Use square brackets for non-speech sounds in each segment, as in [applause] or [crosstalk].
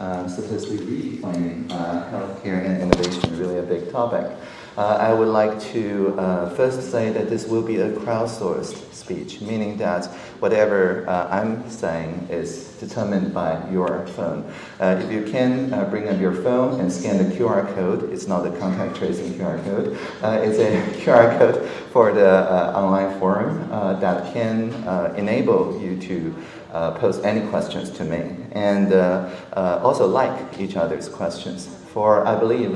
uh, supposedly redefining uh, healthcare and innovation, really a big topic. Uh, I would like to uh, first say that this will be a crowdsourced speech, meaning that whatever uh, I'm saying is determined by your phone. Uh, if you can uh, bring up your phone and scan the QR code, it's not a contact tracing QR code, uh, it's a [laughs] QR code for the online forum that can enable you to post any questions to me and also like each other's questions. For I believe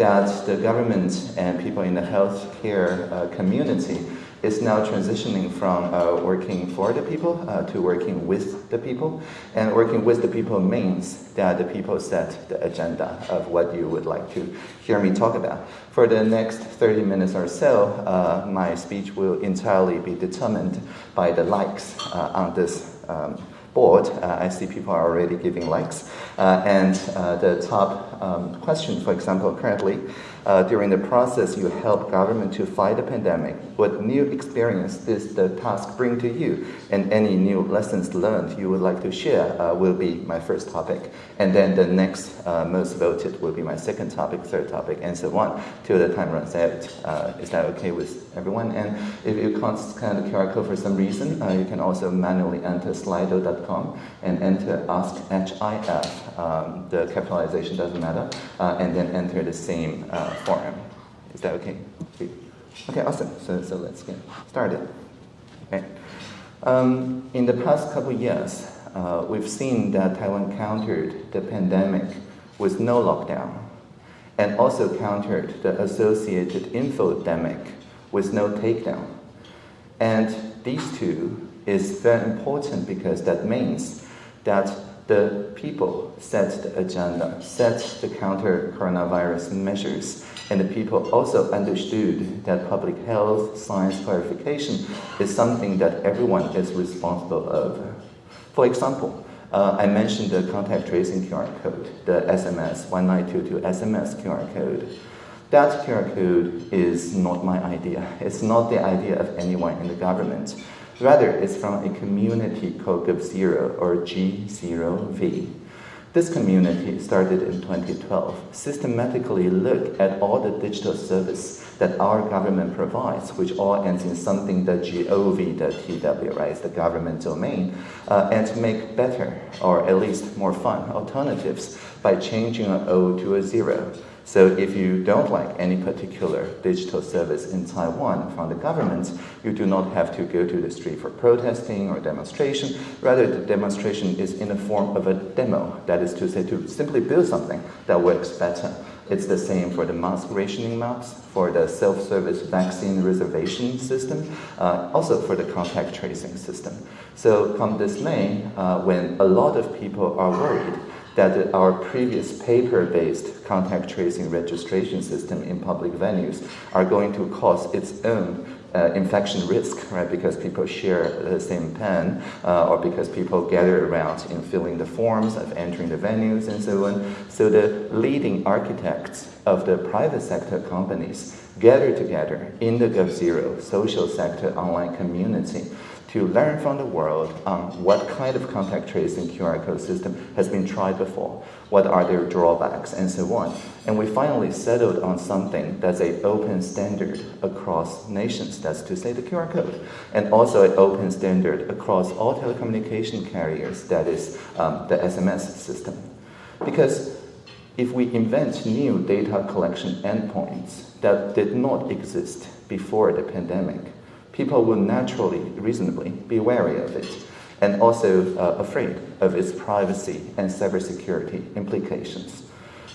that the government and people in the healthcare uh, community is now transitioning from uh, working for the people uh, to working with the people. And working with the people means that the people set the agenda of what you would like to hear me talk about. For the next 30 minutes or so, uh, my speech will entirely be determined by the likes uh, on this um, board. Uh, I see people are already giving likes. Uh, and uh, the top um, question, for example, currently, uh, during the process you help government to fight the pandemic, what new experience does the task bring to you? And any new lessons learned you would like to share uh, will be my first topic. And then the next uh, most voted will be my second topic, third topic, and so on, till the time runs out. Is that okay with everyone? And if you can't scan the QR code for some reason, you can also manually enter slido.com and enter ask HIF. Um, the capitalization doesn't matter, uh, and then enter the same uh, forum. Is that okay? Okay, awesome. So, so let's get started. Okay. Um, in the past couple years, uh, we've seen that Taiwan countered the pandemic with no lockdown and also countered the associated infodemic with no takedown. And these two is very important because that means that the people set the agenda, set the counter coronavirus measures, and the people also understood that public health science clarification is something that everyone is responsible of. For example, uh, I mentioned the contact tracing QR code, the SMS 1922 SMS QR code. That QR code is not my idea. It's not the idea of anyone in the government. Rather, it's from a community called GovZero or G0V. This community started in 2012, systematically look at all the digital service that our government provides, which all ends in something that gov.tw, right, the government domain, uh, and to make better, or at least more fun, alternatives by changing an O to a zero. So if you don't like any particular digital service in Taiwan from the government, you do not have to go to the street for protesting or demonstration. Rather, the demonstration is in the form of a demo, that is to say, to simply build something that works better. It's the same for the mask rationing maps, for the self-service vaccine reservation system, uh, also for the contact tracing system. So come this May, uh, when a lot of people are worried that our previous paper-based contact tracing registration system in public venues are going to cause its own uh, infection risk, right? Because people share the same pen, uh, or because people gather around in filling the forms of entering the venues and so on. So the leading architects of the private sector companies gather together in the GovZero social sector online community to learn from the world on what kind of contact tracing QR code system has been tried before, what are their drawbacks, and so on. And we finally settled on something that's an open standard across nations, that's to say the QR code, and also an open standard across all telecommunication carriers, that is um, the SMS system. Because if we invent new data collection endpoints that did not exist before the pandemic, people will naturally, reasonably, be wary of it and also uh, afraid of its privacy and cybersecurity implications.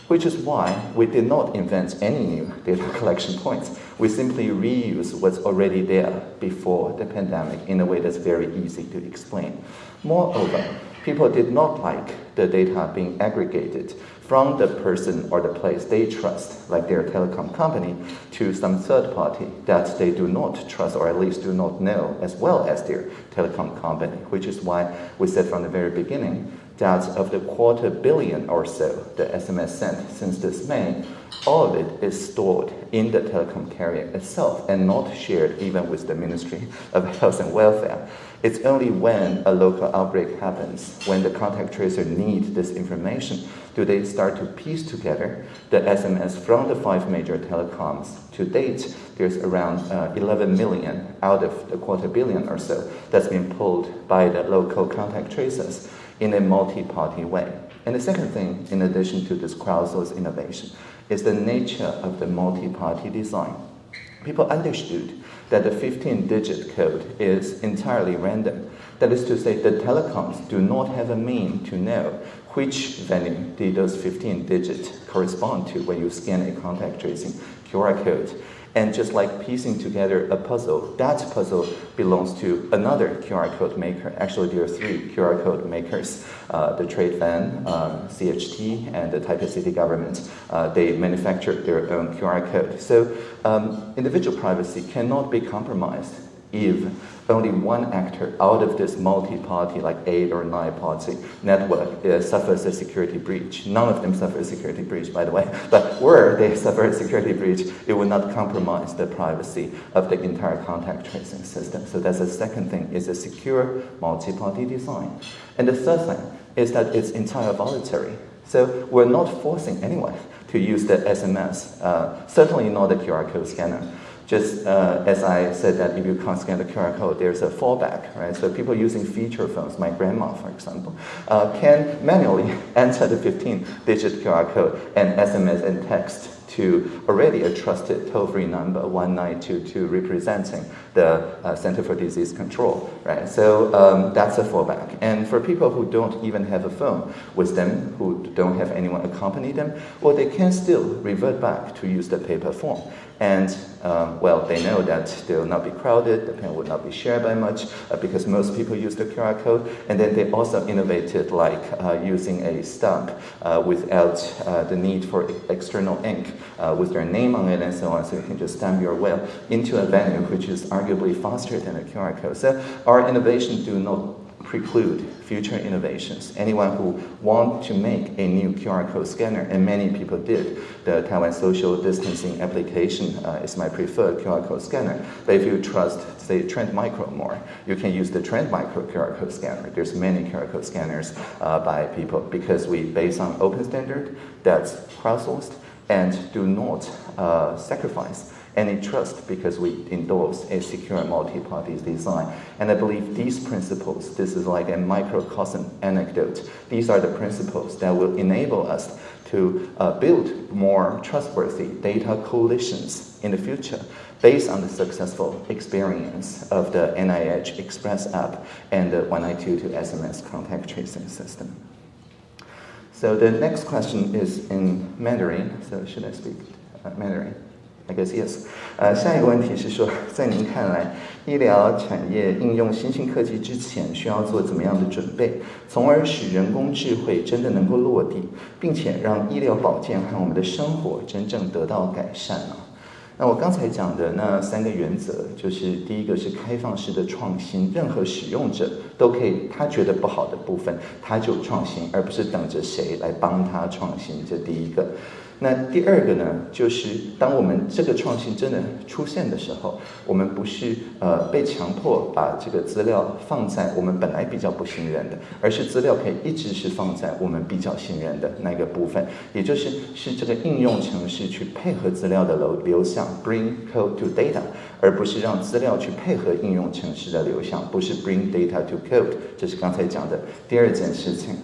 Which is why we did not invent any new data collection points. We simply reuse what's already there before the pandemic in a way that's very easy to explain. Moreover, people did not like the data being aggregated from the person or the place they trust, like their telecom company, to some third party that they do not trust or at least do not know as well as their telecom company, which is why we said from the very beginning that of the quarter billion or so the SMS sent since this May, all of it is stored in the telecom carrier itself and not shared even with the Ministry of Health and Welfare. It's only when a local outbreak happens, when the contact tracer need this information, do they start to piece together the SMS from the five major telecoms. To date, there's around uh, 11 million out of the quarter billion or so that's been pulled by the local contact tracers in a multi-party way. And the second thing, in addition to this crowdsourced innovation, is the nature of the multi-party design. People understood that the 15-digit code is entirely random. That is to say, the telecoms do not have a mean to know which venue did those 15 digits correspond to when you scan a contact tracing QR code. And just like piecing together a puzzle, that puzzle belongs to another QR code maker. Actually, there are three QR code makers uh, the Trade-Van, uh, CHT, and the Taipei City government. Uh, they manufacture their own QR code. So, um, individual privacy cannot be compromised if only one actor out of this multi-party, like eight or nine party network, uh, suffers a security breach. None of them suffer a security breach, by the way. [laughs] But were they suffer a security breach, it would not compromise the privacy of the entire contact tracing system. So that's the second thing: is a secure multi-party design. And the third thing is that it's entirely voluntary. So we're not forcing anyone to use the SMS. Uh, certainly not the QR code scanner just uh, as I said that if you can't scan the QR code, there's a fallback, right? So people using feature phones, my grandma, for example, uh, can manually [laughs] enter the 15-digit QR code and SMS and text to already a trusted toll-free number 1922 representing the uh, Center for Disease Control, right? So um, that's a fallback. And for people who don't even have a phone with them, who don't have anyone accompany them, well, they can still revert back to use the paper form. And um, well, they know that they will not be crowded, the pen will not be shared by much uh, because most people use the QR code. And then they also innovated like uh, using a stamp uh, without uh, the need for external ink uh, with their name on it and so on. So you can just stamp your will into a venue, which is arguably faster than a QR code. So our innovations do not preclude future innovations. Anyone who want to make a new QR code scanner, and many people did, the Taiwan social distancing application uh, is my preferred QR code scanner. But if you trust, say, Trend Micro more, you can use the Trend Micro QR code scanner. There's many QR code scanners uh, by people because we base on open standard that's crowdsourced and do not uh, sacrifice any trust because we endorse a secure multi-party design. And I believe these principles, this is like a microcosm anecdote, these are the principles that will enable us to uh, build more trustworthy data coalitions in the future based on the successful experience of the NHI Express app and the 1922 SMS contact tracing system. So the next question is in Mandarin, so should I speak uh, Mandarin? I guess yes。呃，下一个问题是说，[laughs] 在您看来，医疗产业应用新兴科技之前，需要做怎么样的准备，从而使人工智慧真的能够落地，并且让医疗保健和我们的生活真正得到改善呢？那我刚才讲的那三个原则，就是第一个是开放式的创新，任何使用者都可以，他觉得不好的部分，他就创新，而不是等着谁来帮他创新。这第一个。那第二个呢，就是当我们这个创新真的出现的时候，我们不是呃被强迫把这个资料放在我们本来比较不信任的，而是资料可以一直是放在我们比较信任的那个部分，也就是是这个应用程式去配合资料的流流向，bring code to data，而不是让资料去配合应用程式的流向，不是 bring data to code，这是刚才讲的第二件事情。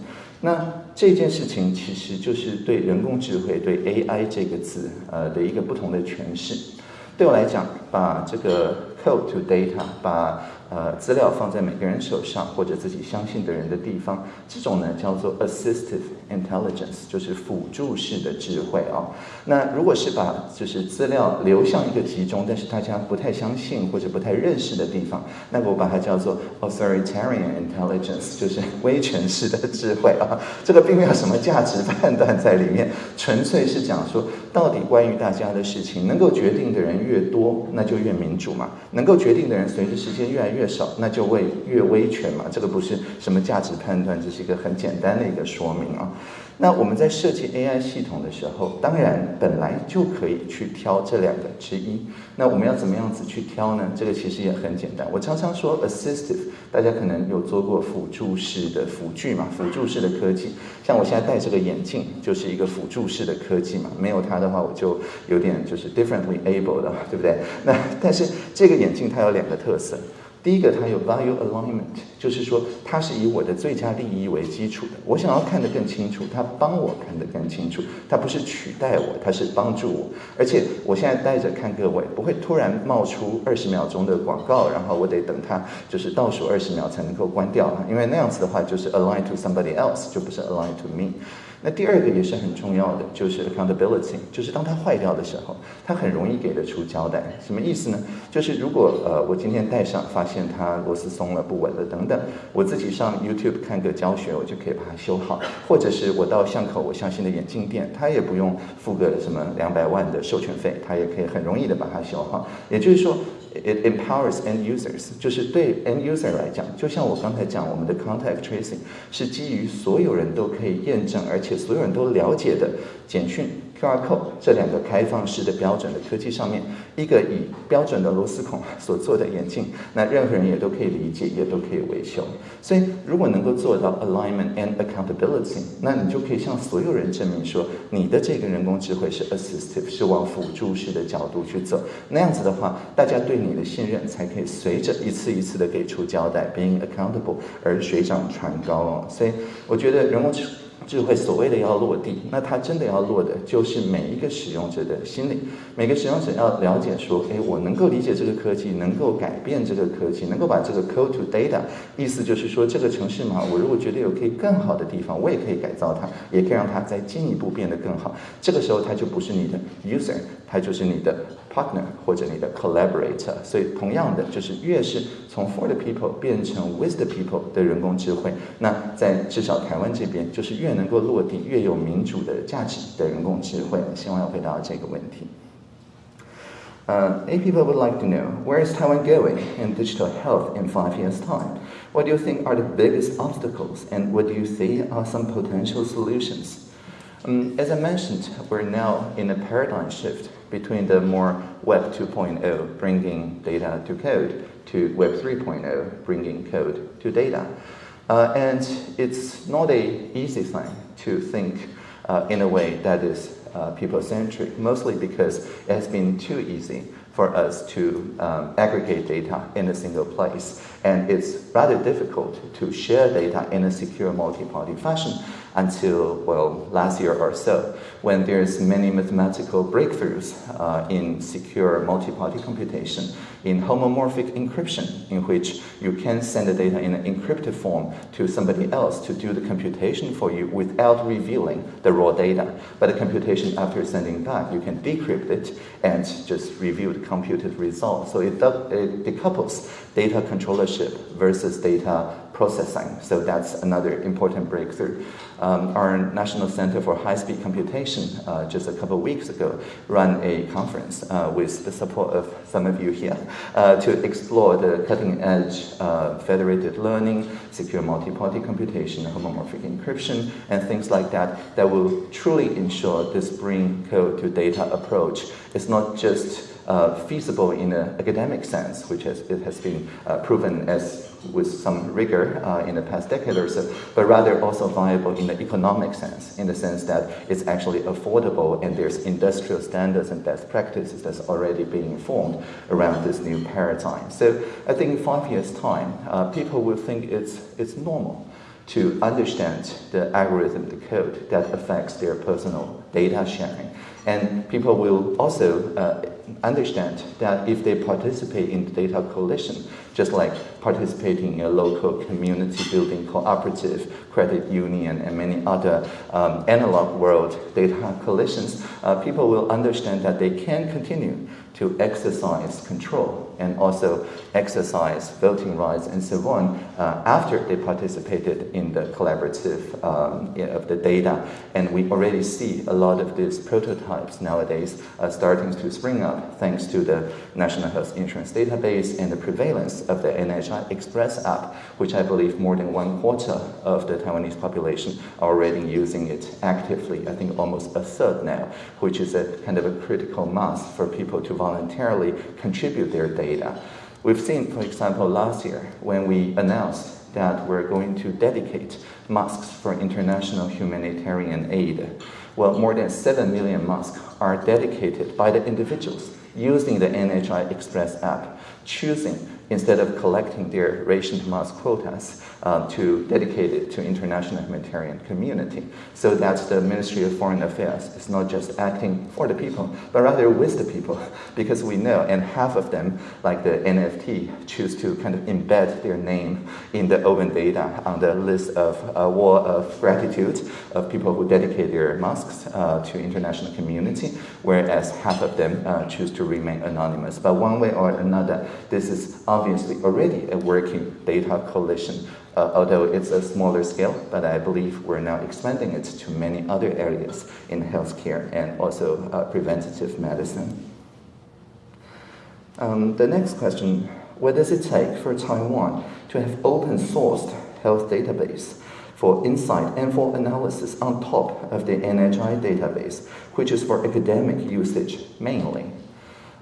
那这件事情其实就是对人工智慧、对 AI 这个字，呃的一个不同的诠释。对我来讲，把这个 code to data，把呃，资料放在每个人手上或者自己相信的人的地方，这种呢叫做 assistive intelligence，就是辅助式的智慧啊。那如果是把就是资料流向一个集中，但是大家不太相信或者不太认识的地方，那我把它叫做 authoritarian intelligence，就是威权式的智慧啊。这个并没有什么价值判断在里面，纯粹是讲说，到底关于大家的事情，能够决定的人越多，那就越民主嘛。能够决定的人，随着时间越来越。少，那就会越威权嘛。这个不是什么价值判断，这是一个很简单的一个说明啊。那我们在设计 AI 系统的时候，当然本来就可以去挑这两个之一。那我们要怎么样子去挑呢？这个其实也很简单。我常常说 assistive，大家可能有做过辅助式的辅具嘛，辅助式的科技。像我现在戴这个眼镜，就是一个辅助式的科技嘛。没有它的话，我就有点就是 differently able 的，对不对？那但是这个眼镜它有两个特色。第一个，它有 value alignment，就是说它是以我的最佳利益为基础的。我想要看得更清楚，它帮我看得更清楚。它不是取代我，它是帮助我。而且我现在戴着看各位，不会突然冒出二十秒钟的广告，然后我得等它就是倒数二十秒才能够关掉，因为那样子的话就是 align to somebody else，就不是 align to me。那第二个也是很重要的，就是 accountability，就是当它坏掉的时候，它很容易给得出交代。什么意思呢？就是如果呃我今天戴上，发现它螺丝松了、不稳了等等，我自己上 YouTube 看个教学，我就可以把它修好；或者是我到巷口我相信的眼镜店，它也不用付个什么两百万的授权费，它也可以很容易的把它修好。也就是说。It empowers end users，就是对 end user 来讲，就像我刚才讲，我们的 contact tracing 是基于所有人都可以验证，而且所有人都了解的简讯。QR code 这两个开放式的标准的科技上面，一个以标准的螺丝孔所做的眼镜，那任何人也都可以理解，也都可以维修。所以，如果能够做到 alignment and accountability，那你就可以向所有人证明说，你的这个人工智慧是 assistive，是往辅助式的角度去走。那样子的话，大家对你的信任才可以随着一次一次的给出交代，being accountable 而水涨船高哦。所以，我觉得人工智智慧所谓的要落地，那它真的要落的，就是每一个使用者的心里。每个使用者要了解说，哎，我能够理解这个科技，能够改变这个科技，能够把这个 code to data，意思就是说，这个城市嘛，我如果觉得有可以更好的地方，我也可以改造它，也可以让它再进一步变得更好。这个时候，它就不是你的 user，它就是你的 partner 或者你的 collaborator。所以，同样的，就是越是从 for the people 变成 with the people 的人工智慧，那在至少台湾这边，就是越能。能够落地越有民主的价值的人工智慧，希望要回答这个问题。Uh, eight people would like to know where is Taiwan going in digital health in five years' time? What do you think are the biggest obstacles, and what do you see are some potential solutions? Um, as I mentioned, we're now in a paradigm shift between the more Web 2.0, bringing data to code, to Web 3.0, bringing code to data. Uh, and it's not a easy thing to think uh, in a way that is uh, people-centric, mostly because it has been too easy for us to um, aggregate data in a single place. And it's rather difficult to share data in a secure multi-party fashion until, well, last year or so, when there's many mathematical breakthroughs uh, in secure multi-party computation, in homomorphic encryption, in which you can send the data in an encrypted form to somebody else to do the computation for you without revealing the raw data. But the computation after sending back, you can decrypt it and just review the computed result. So it, it decouples data controllership versus data processing. So that's another important breakthrough. Um, our National Center for High-Speed Computation uh, just a couple of weeks ago ran a conference uh, with the support of some of you here uh, to explore the cutting-edge uh, federated learning, secure multi-party computation, homomorphic encryption, and things like that that will truly ensure this bring code to data approach. It's not just uh, feasible in an academic sense, which has, it has been uh, proven as with some rigor uh, in the past decade or so, but rather also viable in the economic sense, in the sense that it's actually affordable and there's industrial standards and best practices that's already being formed around this new paradigm. So I think in five years' time, uh, people will think it's, it's normal to understand the algorithm, the code that affects their personal data sharing. And people will also uh, understand that if they participate in the data coalition, just like participating in a local community building cooperative, credit union, and many other um, analog world data coalitions, uh, people will understand that they can continue to exercise control and also exercise voting rights and so on uh, after they participated in the collaborative um, of the data. And we already see a lot of these prototypes nowadays uh, starting to spring up thanks to the National Health Insurance Database and the prevalence of the NHI Express app, which I believe more than one quarter of the Taiwanese population are already using it actively. I think almost a third now, which is a kind of a critical mass for people to voluntarily contribute their data. We've seen, for example, last year when we announced that we're going to dedicate masks for international humanitarian aid. Well, more than 7 million masks are dedicated by the individuals using the NHI Express app, choosing instead of collecting their rationed mask quotas uh, to dedicate it to international humanitarian community so that's the Ministry of Foreign Affairs is not just acting for the people, but rather with the people [laughs] because we know, and half of them, like the NFT, choose to kind of embed their name in the open data on the list of uh, wall of gratitude of people who dedicate their masks uh, to international community, whereas half of them uh, choose to remain anonymous. But one way or another, this is obviously already a working data coalition, uh, although it's a smaller scale, but I believe we're now expanding it to many other areas in healthcare and also uh, preventative medicine. Um, the next question, what does it take for Taiwan to have open sourced health database for insight and for analysis on top of the NHI database, which is for academic usage mainly?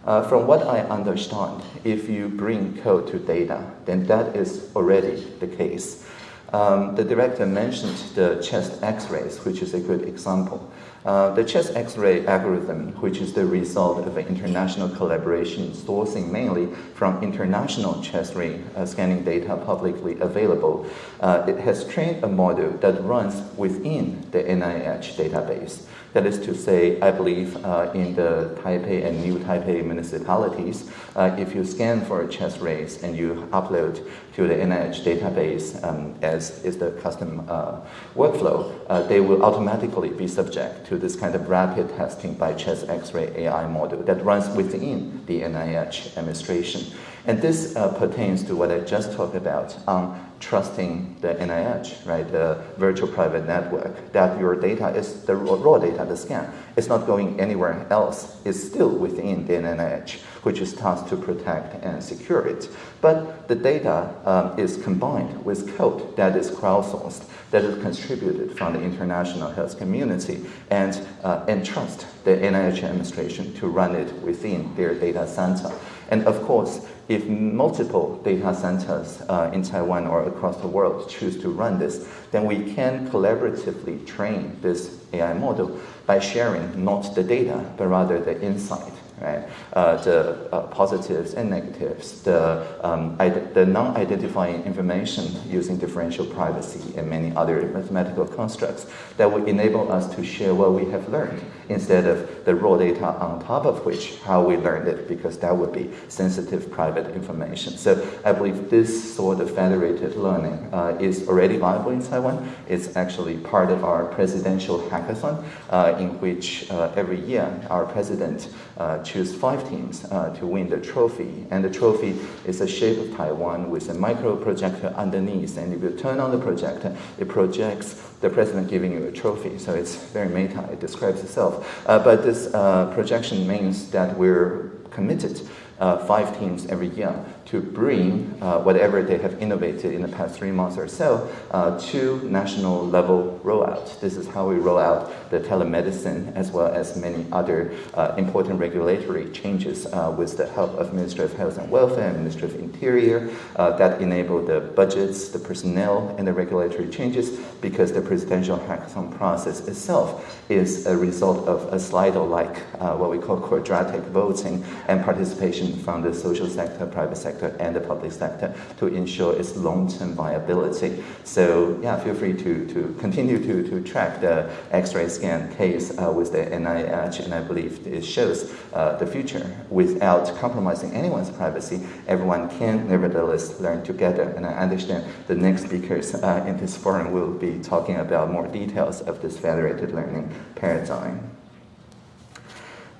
Uh, from what I understand, if you bring code to data, then that is already the case. Um, the director mentioned the chest x-rays, which is a good example. Uh, the chest X-ray algorithm, which is the result of an international collaboration sourcing mainly from international chest ray uh, scanning data publicly available, uh, it has trained a model that runs within the NHI database. That is to say, I believe uh, in the Taipei and New Taipei municipalities, uh, if you scan for a chest rays and you upload to the NHI database um, as is the custom uh, workflow, uh, they will automatically be subject to this kind of rapid testing by chest X-ray AI model that runs within the NHI administration. And this uh, pertains to what I just talked about on trusting the NHI, right, the virtual private network, that your data is the raw data, the scan, it's not going anywhere else. It's still within the NHI, which is tasked to protect and secure it. But the data um, is combined with code that is crowdsourced, that is contributed from the international health community, and uh, entrust the NHI administration to run it within their data center. And of course, if multiple data centers uh, in Taiwan or across the world choose to run this, then we can collaboratively train this AI model by sharing not the data, but rather the insight right? Uh, the uh, positives and negatives, the, um, the non-identifying information using differential privacy and many other mathematical constructs that will enable us to share what we have learned instead of the raw data on top of which how we learned it because that would be sensitive private information. So I believe this sort of federated learning uh, is already viable in Taiwan. It's actually part of our presidential hackathon uh, in which uh, every year our president uh, choose five teams uh, to win the trophy. And the trophy is the shape of Taiwan with a micro projector underneath. And if you turn on the projector, it projects the president giving you a trophy. So it's very meta, it describes itself. Uh, but this uh, projection means that we're committed uh, five teams every year to bring uh, whatever they have innovated in the past three months or so uh, to national level rollout. This is how we roll out the telemedicine as well as many other uh, important regulatory changes uh, with the help of Ministry of Health and Welfare and Ministry of Interior uh, that enable the budgets, the personnel, and the regulatory changes because the presidential hackathon process itself is a result of a Slido-like, uh, what we call quadratic voting and participation from the social sector, private sector, sector and the public sector to ensure its long-term viability. So yeah, feel free to, to continue to, to track the X-ray scan case uh, with the NHI, and I believe it shows uh, the future without compromising anyone's privacy. Everyone can nevertheless learn together, and I understand the next speakers uh, in this forum will be talking about more details of this federated learning paradigm.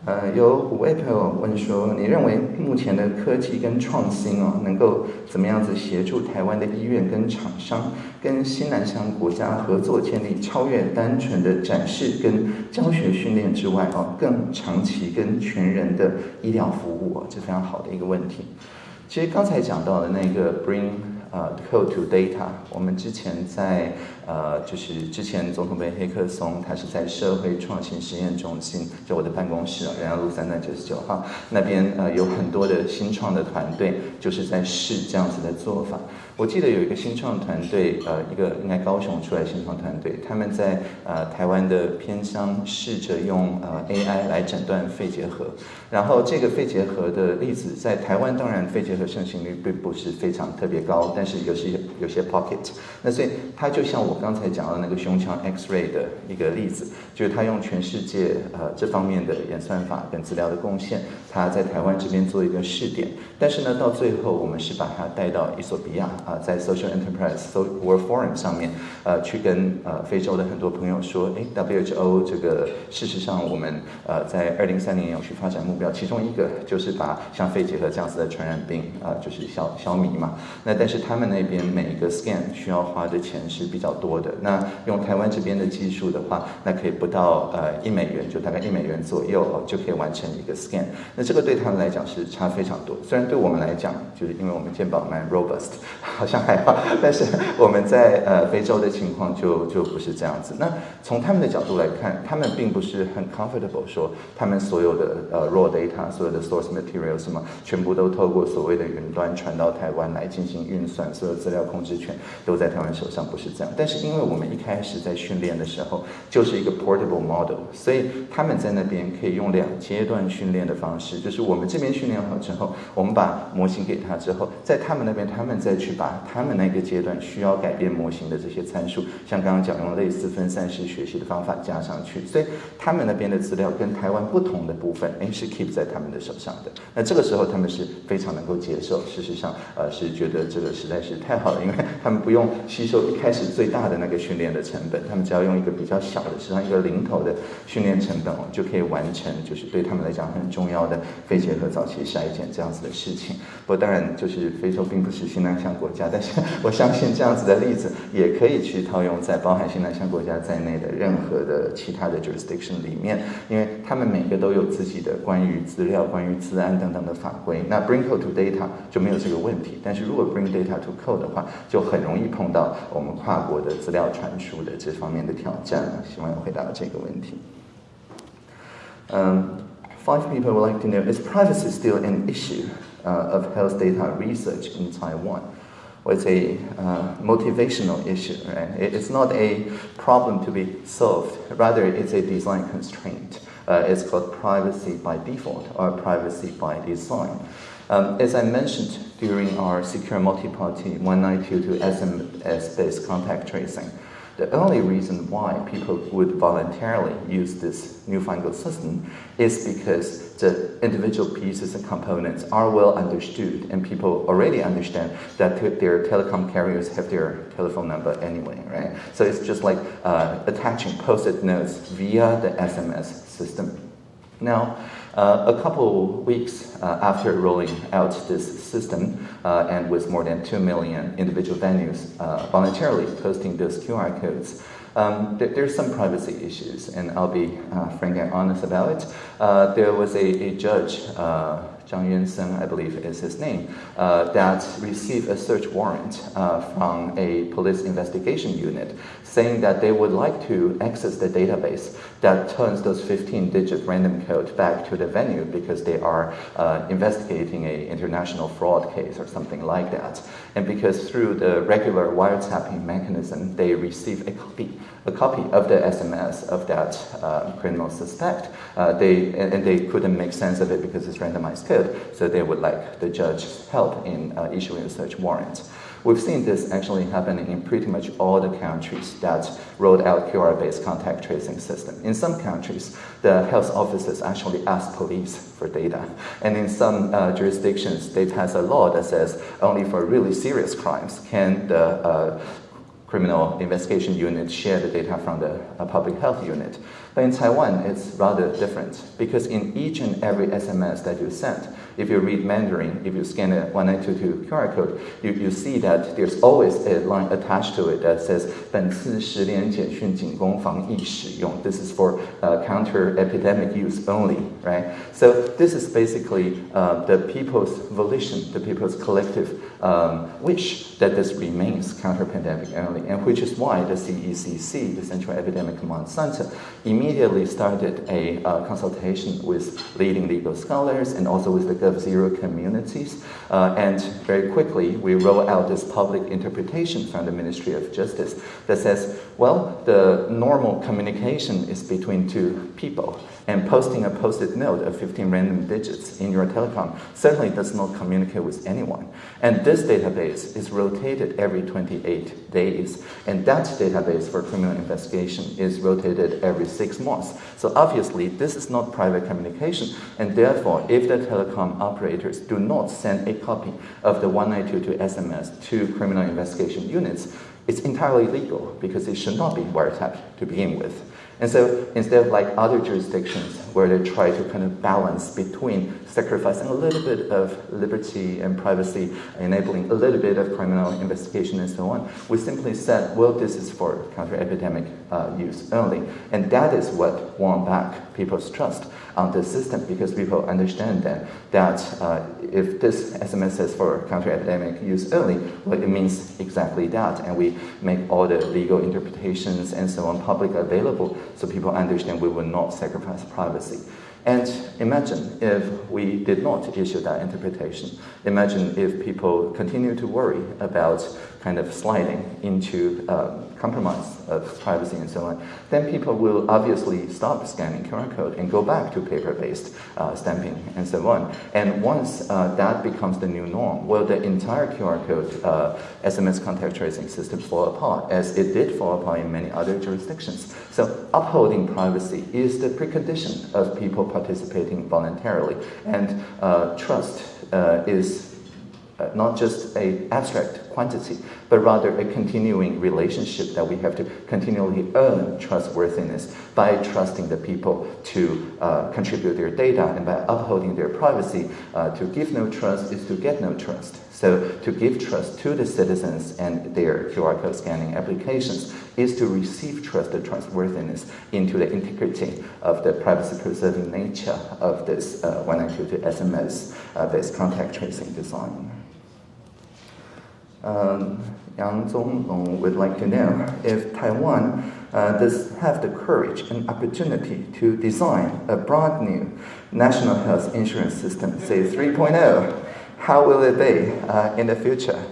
呃，有五位朋友问说，你认为目前的科技跟创新哦，能够怎么样子协助台湾的医院跟厂商跟新南向国家合作，建立超越单纯的展示跟教学训练之外哦，更长期跟全人的医疗服务哦，这非常好的一个问题。其实刚才讲到的那个 bring 呃 code to data，我们之前在。呃，就是之前总统杯黑客松，他是在社会创新实验中心，就我的办公室啊，仁爱路三段九十九号那边，呃，有很多的新创的团队，就是在试这样子的做法。我记得有一个新创团队，呃，一个应该高雄出来新创团队，他们在呃台湾的偏乡试着用呃 AI 来诊断肺结核，然后这个肺结核的例子在台湾当然肺结核盛行率并不是非常特别高，但是有些有些 pocket，那所以它就像我。刚才讲到那个胸腔 X-ray 的一个例子，就是他用全世界呃这方面的演算法跟资料的贡献，他在台湾这边做一个试点。但是呢，到最后我们是把它带到伊索比亚啊，在 Social Enterprise World Forum 上面，呃，去跟呃非洲的很多朋友说，哎，WHO 这个事实上我们呃在二零三零年有去发展目标，其中一个就是把像肺结核这样子的传染病啊，就是消消弭嘛。那但是他们那边每一个 scan 需要花的钱是比较多。多的那用台湾这边的技术的话，那可以不到呃一美元，就大概一美元左右哦，就可以完成一个 scan。那这个对他们来讲是差非常多。虽然对我们来讲，就是因为我们健保蛮 robust，好像还好，但是我们在呃非洲的情况就就不是这样子。那从他们的角度来看，他们并不是很 comfortable 说他们所有的呃 raw data，所有的 source material 什么，全部都透过所谓的云端传到台湾来进行运算，所有资料控制权都在台湾手上，不是这样。但是是因为我们一开始在训练的时候就是一个 portable model，所以他们在那边可以用两阶段训练的方式，就是我们这边训练好之后，我们把模型给他之后，在他们那边他们再去把他们那个阶段需要改变模型的这些参数，像刚刚讲用类似分散式学习的方法加上去，所以他们那边的资料跟台湾不同的部分，哎是 keep 在他们的手上的。那这个时候他们是非常能够接受，事实上呃是觉得这个实在是太好了，因为他们不用吸收一开始最大大的。那个训练的成本，他们只要用一个比较小的，实际上一个零头的训练成本哦，就可以完成，就是对他们来讲很重要的肺结核早期筛检这样子的事情。不过当然，就是非洲并不是新南向国家，但是我相信这样子的例子也可以去套用在包含新南向国家在内的任何的其他的 jurisdiction 里面，因为他们每个都有自己的关于资料、关于资安等等的法规。那 bring code to data 就没有这个问题，但是如果 bring data to code 的话，就很容易碰到我们跨国的。资料传输的这方面的挑战呢，希望回答这个问题。Um, five people would like to know: Is privacy still an issue uh, of health data research in Taiwan? Well, it's a uh, motivational issue, right? It's not a problem to be solved. Rather, it's a design constraint. Uh, it's called privacy by default or privacy by design. Um, as I mentioned during our secure multi-party 1922 SMS-based contact tracing, the only reason why people would voluntarily use this newfangled system is because the individual pieces and components are well understood and people already understand that their telecom carriers have their telephone number anyway, right? So it's just like uh, attaching post-it notes via the SMS system. Now, uh, a couple weeks uh, after rolling out this system, uh, and with more than 2 million individual venues uh, voluntarily posting those QR codes, um, there, there's some privacy issues, and I'll be uh, frank and honest about it. Uh, there was a, a judge Zhang Yunseng, I believe is his name, uh, that received a search warrant uh, from a police investigation unit saying that they would like to access the database that turns those 15 digit random code back to the venue because they are uh, investigating an international fraud case or something like that. And because through the regular wiretapping mechanism, they receive a copy, a copy of the SMS of that uh, criminal suspect. Uh, they, and they couldn't make sense of it because it's randomized code, so they would like the judge's help in uh, issuing a search warrant. We've seen this actually happening in pretty much all the countries that rolled out QR-based contact tracing system. In some countries, the health officers actually ask police for data. And in some uh, jurisdictions, they pass a law that says only for really serious crimes can the uh, criminal investigation unit share the data from the uh, public health unit. But in Taiwan, it's rather different because in each and every SMS that you send, if you read Mandarin, if you scan a 1922 QR code, you, you see that there's always a line attached to it that says 本次实联简讯仅供防疫使用. This is for uh, counter-epidemic use only, right? So this is basically uh, the people's volition, the people's collective um, wish that this remains counter pandemic only, and which is why the CECC, the Central Epidemic Command Center, immediately started a uh, consultation with leading legal scholars and also with the GovZero communities. Uh, and very quickly, we roll out this public interpretation from the Ministry of Justice that says, well, the normal communication is between two people, and posting a post-it note of 15 random digits in your telecom certainly does not communicate with anyone. And this database is rotated every 28 days, and that database for criminal investigation is rotated every six months. So obviously, this is not private communication, and therefore, if the telecom operators do not send a copy of the 1922 SMS to criminal investigation units, it's entirely legal because it should not be wiretapped to begin with. And so instead of like other jurisdictions where they try to kind of balance between sacrificing a little bit of liberty and privacy, enabling a little bit of criminal investigation and so on, we simply said, well, this is for counter-epidemic uh, use only. And that is what won back people's trust on the system because people understand that, that uh, if this SMS is for counter-epidemic use only, well, it means exactly that. And we make all the legal interpretations and so on public available so people understand we will not sacrifice privacy. And imagine if we did not issue that interpretation. Imagine if people continue to worry about kind of sliding into um, compromise of privacy and so on, then people will obviously stop scanning QR code and go back to paper-based uh, stamping and so on. And once uh, that becomes the new norm, will the entire QR code uh, SMS contact tracing system fall apart, as it did fall apart in many other jurisdictions. So upholding privacy is the precondition of people participating voluntarily, and uh, trust uh, is uh, not just a abstract quantity, but rather a continuing relationship that we have to continually earn trustworthiness by trusting the people to uh, contribute their data and by upholding their privacy. Uh, to give no trust is to get no trust. So to give trust to the citizens and their QR code scanning applications is to receive trust and trustworthiness into the integrity of the privacy-preserving nature of this uh, 1922 SMS-based uh, contact tracing design. Um, Yang Zonglong would like to know if Taiwan uh, does have the courage and opportunity to design a brand new national health insurance system, say 3.0, how will it be uh, in the future?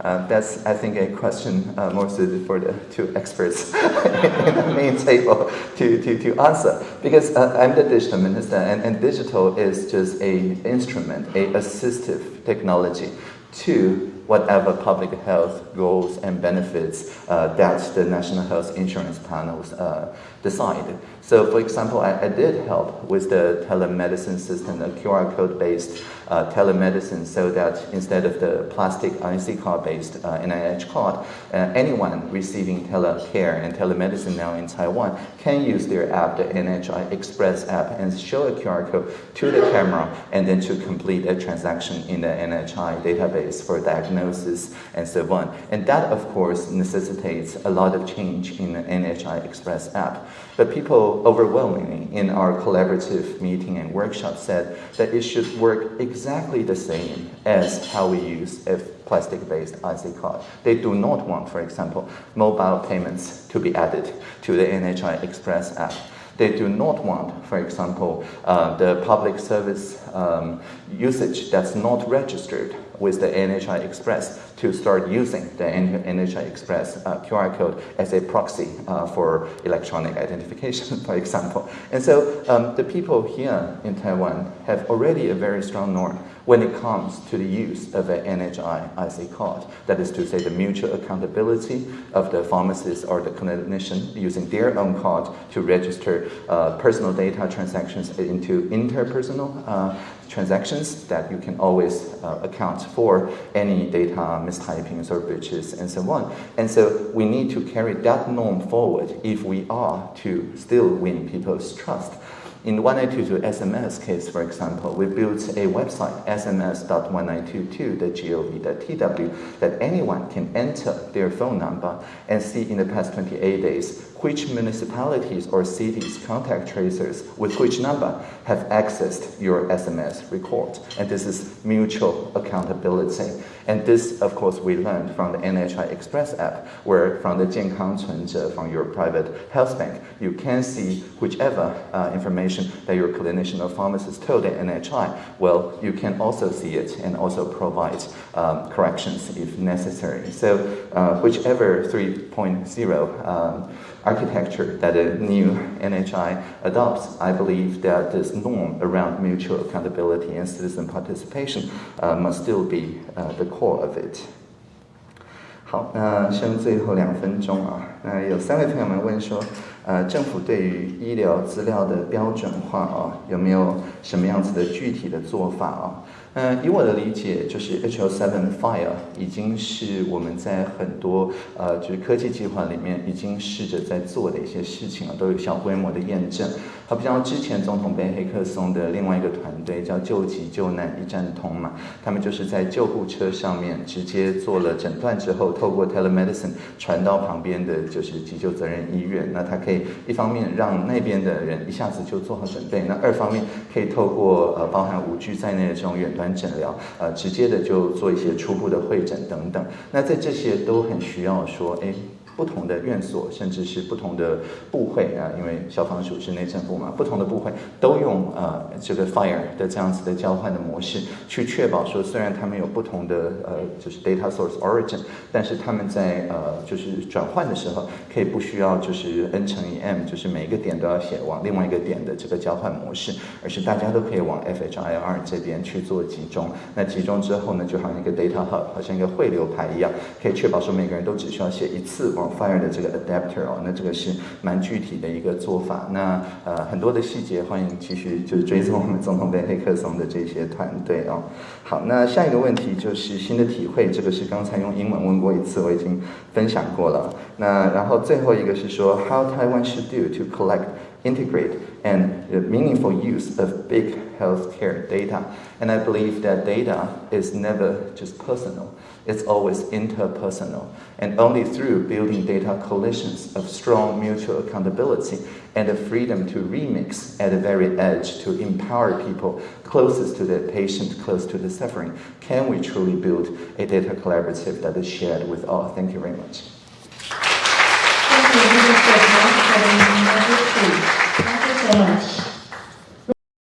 Uh, that's, I think, a question uh, more suited for the two experts [laughs] in the main table to, to, to answer. Because uh, I'm the digital minister, and, and digital is just a instrument, a assistive technology to whatever public health goals and benefits uh, that the national health insurance panels uh, decide. So for example, I, I, did help with the telemedicine system, a QR code based uh, telemedicine so that instead of the plastic IC card based uh, NHI card, uh, anyone receiving telecare and telemedicine now in Taiwan can use their app, the NHI Express app, and show a QR code to the camera and then to complete a transaction in the NHI database for diagnosis and so on. And that, of course, necessitates a lot of change in the NHI Express app. But people overwhelmingly in our collaborative meeting and workshop said that it should work exactly the same as how we use a plastic-based IC card. They do not want, for example, mobile payments to be added to the NHI Express app. They do not want, for example, uh, the public service um, usage that's not registered with the NHI Express to start using the NHI Express uh, QR code as a proxy uh, for electronic identification, [laughs] for example. And so um, the people here in Taiwan have already a very strong norm when it comes to the use of an NHI IC card. That is to say, the mutual accountability of the pharmacist or the clinician using their own card to register uh, personal data transactions into interpersonal uh, transactions that you can always uh, account for any data mistypings or breaches and so on. And so we need to carry that norm forward if we are to still win people's trust. In 1922 SMS case, for example, we built a website, sms.1922.gov.tw, that anyone can enter their phone number and see in the past 28 days which municipalities or cities contact tracers with which number have accessed your SMS record. And this is mutual accountability. And this, of course, we learned from the NHI Express app, where from the Jiankang Cunzhe, from your private health bank, you can see whichever uh, information that your clinician or pharmacist told the NHI. Well, you can also see it and also provide um, corrections if necessary. So uh, whichever 3.0 um, architecture that the new NHI adopts, I believe that this norm around mutual accountability and citizen participation uh, must still be uh, the core of it. 好，那剩最后两分钟啊，那有三位朋友们问说， 呃，政府对于医疗资料的标准化啊，有没有什么样子的具体的做法啊？嗯，以我的理解，就是 HL7 Fire 已经是我们在很多呃，就是科技计划里面已经试着在做的一些事情了，都有小规模的验证。好，比方之前总统被黑客松的另外一个团队叫救急救难一站通嘛，他们就是在救护车上面直接做了诊断之后，透过 telemedicine 传到旁边的就是急救责任医院，那他可以一方面让那边的人一下子就做好准备，那二方面可以透过呃包含五 G 在内的这种远端。诊疗，呃，直接的就做一些初步的会诊等等，那在这些都很需要说，哎。不同的院所，甚至是不同的部会啊，因为消防署是内政部嘛，不同的部会都用呃这个 FIRE 的这样子的交换的模式，去确保说，虽然他们有不同的呃就是 data source origin，但是他们在呃就是转换的时候，可以不需要就是 n 乘以 m，就是每一个点都要写往另外一个点的这个交换模式，而是大家都可以往 FHIR 这边去做集中。那集中之后呢，就好像一个 data hub，好像一个汇流牌一样，可以确保说每个人都只需要写一次往。Fire 的这个 adapter 哦，那这个是蛮具体的一个做法。那呃很多的细节，欢迎继续就是追踪我们总统杯黑客松的这些团队哦。好，那下一个问题就是新的体会，这个是刚才用英文问过一次，我已经分享过了。那然后最后一个是说，How Taiwan should do to collect, integrate, and meaningful use of big healthcare data? And I believe that data is never just personal. It's always interpersonal. And only through building data coalitions of strong mutual accountability and the freedom to remix at the very edge to empower people closest to the patient, close to the suffering, can we truly build a data collaborative that is shared with all. Thank you very much. Thank you so much.